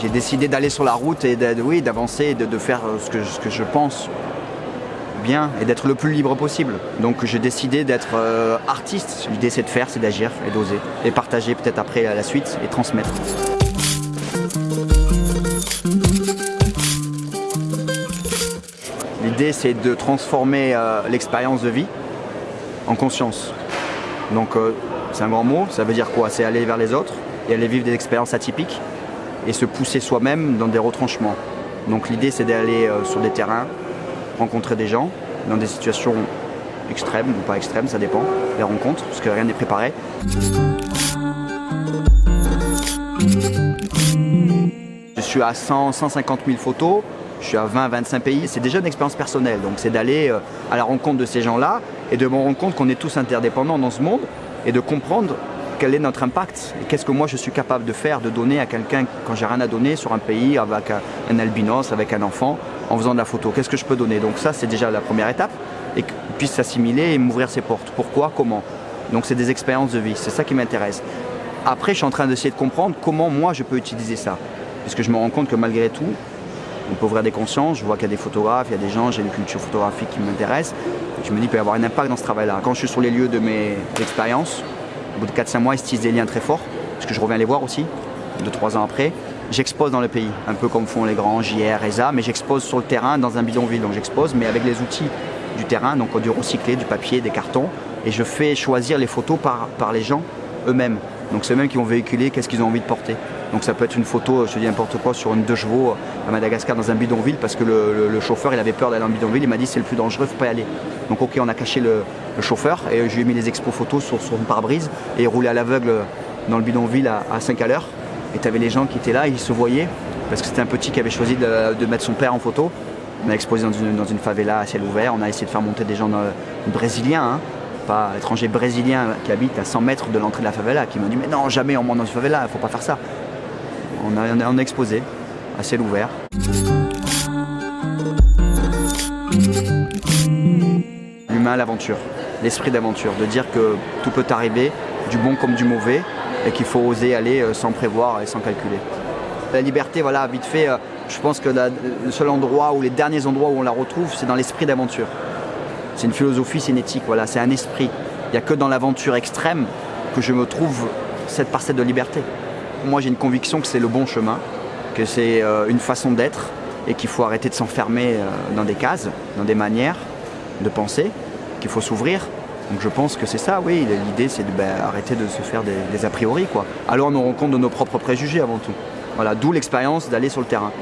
J'ai décidé d'aller sur la route et oui, d'avancer, de, de, faire ce que, ce que je pense bien et d'être le plus libre possible. Donc j'ai décidé d'être euh, artiste. L'idée c'est de faire, c'est d'agir et d'oser. Et partager peut-être après la suite et transmettre. L'idée c'est de transformer euh, l'expérience de vie en conscience. Donc euh, c'est un grand mot, ça veut dire quoi? C'est aller vers les autres et aller vivre des expériences atypiques et se pousser soi-même dans des retranchements. Donc l'idée c'est d'aller euh, sur des terrains, rencontrer des gens dans des situations extrêmes ou pas extrêmes, ça dépend, les rencontres, parce que rien n'est préparé. Je suis à 100, 150 000 photos, je suis à 20-25 pays, c'est déjà une expérience personnelle, donc c'est d'aller euh, à la rencontre de ces gens-là et de me rendre compte qu'on est tous interdépendants dans ce monde et de comprendre quel est notre impact et qu'est-ce que moi je suis capable de faire, de donner à quelqu'un quand j'ai rien à donner sur un pays avec un albinos, avec un enfant, en faisant de la photo. Qu'est-ce que je peux donner? Donc ça c'est déjà la première étape et qu'il puisse s'assimiler et m'ouvrir ses portes. Pourquoi? Comment? Donc c'est des expériences de vie, c'est ça qui m'intéresse. Après je suis en train d'essayer de comprendre comment moi je peux utiliser ça. Puisque je me rends compte que malgré tout, on peut ouvrir des consciences, je vois qu'il y a des photographes, il y a des gens, j'ai une culture photographique qui m'intéresse. Je me dis qu'il peut y avoir un impact dans ce travail-là. Quand je suis sur les lieux de mes expériences, au bout de 4-5 mois, ils se tissent des liens très forts, parce que je reviens les voir aussi, 2-3 ans après. J'expose dans le pays, un peu comme font les grands JR, ESA, mais j'expose sur le terrain dans un bidonville. Donc j'expose, mais avec les outils du terrain, donc du recyclé, du papier, des cartons, et je fais choisir les photos par, les gens eux-mêmes. Donc c'est eux-mêmes qui vont véhiculer qu'est-ce qu'ils ont envie de porter. Donc ça peut être une photo, je te dis n'importe quoi, sur une deux chevaux à Madagascar dans un bidonville parce que le, chauffeur il avait peur d'aller dans le bidonville, il m'a dit c'est le plus dangereux, faut pas y aller. Donc ok on a caché le, chauffeur et je lui ai mis les expos photos sur, une pare-brise et il roulait à l'aveugle dans le bidonville à, à 5 à l'heure. Et tu avais les gens qui étaient là, ils se voyaient parce que c'était un petit qui avait choisi de, mettre son père en photo. On a exposé dans une, favela à ciel ouvert, on a essayé de faire monter des gens brésiliens. Hein pas étrangers brésiliens qui habitent à 100 mètres de l'entrée de la favela qui m'ont dit mais non jamais on monte dans une favela, il faut pas faire ça. On a, a exposé à ciel ouvert. L'humain, l'aventure, l'esprit d'aventure, de dire que tout peut arriver, du bon comme du mauvais, et qu'il faut oser aller sans prévoir et sans calculer. La liberté, voilà, vite fait, je pense que le seul endroit ou les derniers endroits où on la retrouve, c'est dans l'esprit d'aventure. C'est une philosophie, c'est voilà, c'est un esprit. Il n'y a que dans l'aventure extrême que je me trouve cette parcelle de liberté. Moi j'ai une conviction que c'est le bon chemin, que c'est euh, une façon d'être et qu'il faut arrêter de s'enfermer euh, dans des cases, dans des manières de penser, qu'il faut s'ouvrir. Donc je pense que c'est ça, oui, l'idée c'est de ben, de se faire des, a priori. Quoi. Alors on nous rend compte de nos propres préjugés avant tout. Voilà, d'où l'expérience d'aller sur le terrain.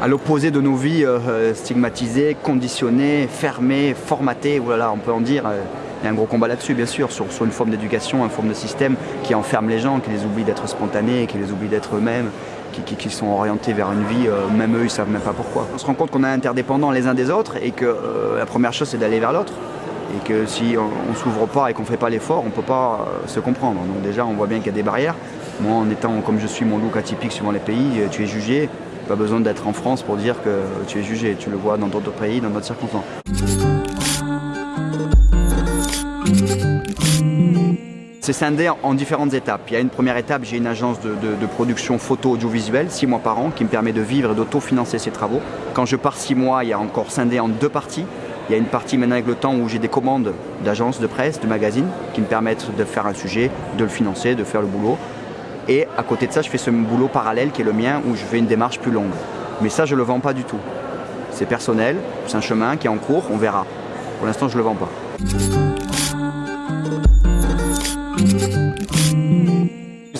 à l'opposé de nos vies euh, stigmatisées, conditionnées, fermées, formatées, voilà, on peut en dire. Il y a un gros combat là-dessus, bien sûr, sur, une forme d'éducation, une forme de système qui enferme les gens, qui les oublie d'être spontanés, qui les oublie d'être eux-mêmes, qui, sont orientés vers une vie, euh, même eux, ils ne savent même pas pourquoi. On se rend compte qu'on est interdépendants les uns des autres et que euh, la première chose, c'est d'aller vers l'autre. Et que si on ne s'ouvre pas et qu'on ne fait pas l'effort, on ne peut pas euh, se comprendre. Donc déjà, on voit bien qu'il y a des barrières. Moi, en étant comme je suis, mon look atypique suivant les pays, tu es jugé, pas besoin d'être en France pour dire que tu es jugé, tu le vois dans d'autres pays, dans d'autres circonstances. C'est scindé en différentes étapes. Il y a une première étape, j'ai une agence de, production photo audiovisuelle, six mois par an, qui me permet de vivre et d'autofinancer ces travaux. Quand je pars six mois, il y a encore scindé en deux parties. Il y a une partie maintenant avec le temps où j'ai des commandes d'agences de presse, de magazines, qui me permettent de faire un sujet, de le financer, de faire le boulot. Et à côté de ça, je fais ce boulot parallèle qui est le mien où je fais une démarche plus longue. Mais ça, je ne le vends pas du tout. C'est personnel, c'est un chemin qui est en cours, on verra. Pour l'instant, je ne le vends pas.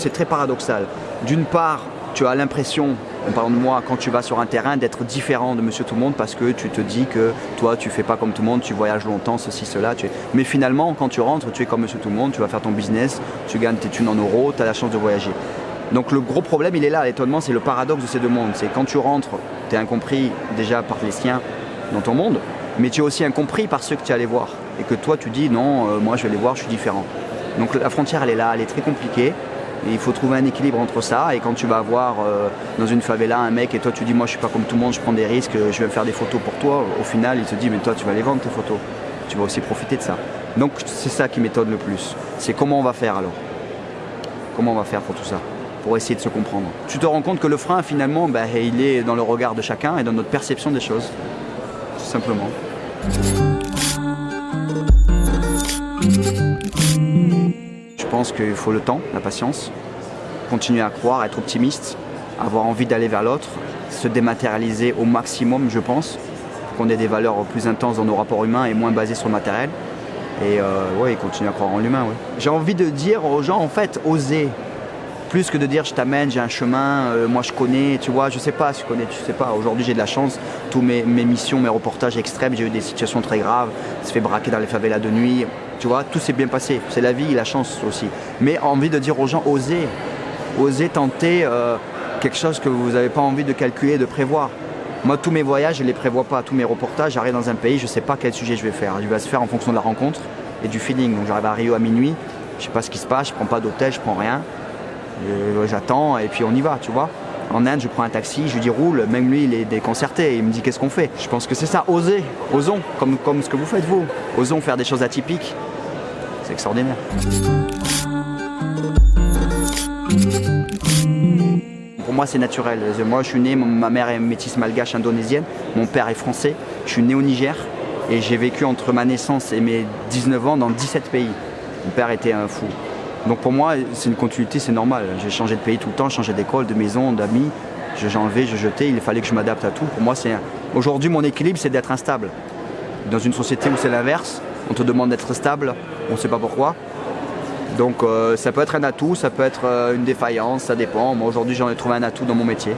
C'est très paradoxal. D'une part, tu as l'impression, en parlant de moi, quand tu vas sur un terrain, d'être différent de monsieur tout le monde parce que tu te dis que toi, tu fais pas comme tout le monde, tu voyages longtemps, ceci, cela. Mais finalement, quand tu rentres, tu es comme monsieur tout le monde, tu vas faire ton business, tu gagnes tes thunes en euros, tu as la chance de voyager. Donc le gros problème, il est là, l'étonnement, c'est le paradoxe de ces deux mondes. C'est quand tu rentres, tu es incompris déjà par les siens dans ton monde, mais tu es aussi incompris par ceux que tu es allé voir. Et que toi, tu dis, non, euh, moi, je vais les voir, je suis différent. Donc la frontière, elle est là, elle est très compliquée. Il faut trouver un équilibre entre ça et quand tu vas voir euh, dans une favela un mec et toi tu dis moi je suis pas comme tout le monde, je prends des risques, je vais faire des photos pour toi, au final il te dit mais toi tu vas les vendre tes photos. Tu vas aussi profiter de ça. Donc c'est ça qui m'étonne le plus. C'est comment on va faire alors? Comment on va faire pour tout ça? Pour essayer de se comprendre. Tu te rends compte que le frein finalement bah, il est dans le regard de chacun et dans notre perception des choses. Tout simplement. Pense qu'il faut le temps, la patience, continuer à croire, être optimiste, avoir envie d'aller vers l'autre, se dématérialiser au maximum, je pense, pour qu'on ait des valeurs plus intenses dans nos rapports humains et moins basées sur le matériel. Et euh, continuer à croire en l'humain. J'ai envie de dire aux gens, en fait, osez. Plus que de dire je t'amène, j'ai un chemin, euh, moi je connais, tu vois, je sais pas si tu connais, tu sais pas. Aujourd'hui j'ai de la chance, tous mes, mes missions, mes reportages extrêmes, j'ai eu des situations très graves, se fait braquer dans les favelas de nuit, tu vois, tout s'est bien passé. C'est la vie, la chance aussi. Mais envie de dire aux gens, osez, osez tenter euh, quelque chose que vous n'avez pas envie de calculer, de prévoir. Moi, tous mes voyages, je ne les prévois pas. Tous mes reportages, j'arrive dans un pays, je ne sais pas quel sujet je vais faire. Il va se faire en fonction de la rencontre et du feeling. Donc j'arrive à Rio à minuit, je ne sais pas ce qui se passe, je ne prends pas d'hôtel, je ne prends rien. J'attends et puis on y va, tu vois. En Inde, je prends un taxi, je lui dis roule, même lui, il est déconcerté, il me dit qu'est-ce qu'on fait? Je pense que c'est ça, oser, osons, comme, comme ce que vous faites vous. Osons faire des choses atypiques, c'est extraordinaire. Pour moi, c'est naturel. Moi, je suis né, ma mère est métisse malgache indonésienne, mon père est français. Je suis né au Niger et j'ai vécu entre ma naissance et mes 19 ans dans 17 pays. Mon père était un fou. Donc pour moi, c'est une continuité, c'est normal. J'ai changé de pays tout le temps, changé d'école, de maison, d'amis. J'ai enlevé, j'ai jeté, il fallait que je m'adapte à tout. Pour moi, c'est aujourd'hui mon équilibre, c'est d'être instable. Dans une société où c'est l'inverse, on te demande d'être stable, on ne sait pas pourquoi. Donc euh, ça peut être un atout, ça peut être euh, une défaillance, ça dépend. Moi aujourd'hui j'en ai trouvé un atout dans mon métier.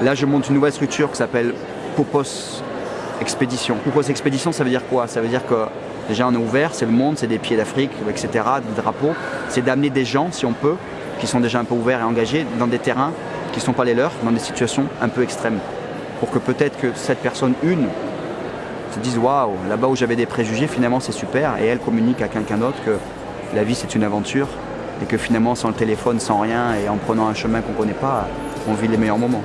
Là je monte une nouvelle structure qui s'appelle Popos Expédition. Popos Expédition ça veut dire quoi? Ça veut dire que déjà on est ouvert, c'est le monde, c'est des pieds d'Afrique, etc., des drapeaux. C'est d'amener des gens, si on peut, qui sont déjà un peu ouverts et engagés, dans des terrains qui ne sont pas les leurs, dans des situations un peu extrêmes pour que peut-être que cette personne, une, se dise waouh, là-bas où j'avais des préjugés, finalement c'est super, et elle communique à quelqu'un d'autre que la vie c'est une aventure, et que finalement sans le téléphone, sans rien, et en prenant un chemin qu'on ne connaît pas, on vit les meilleurs moments.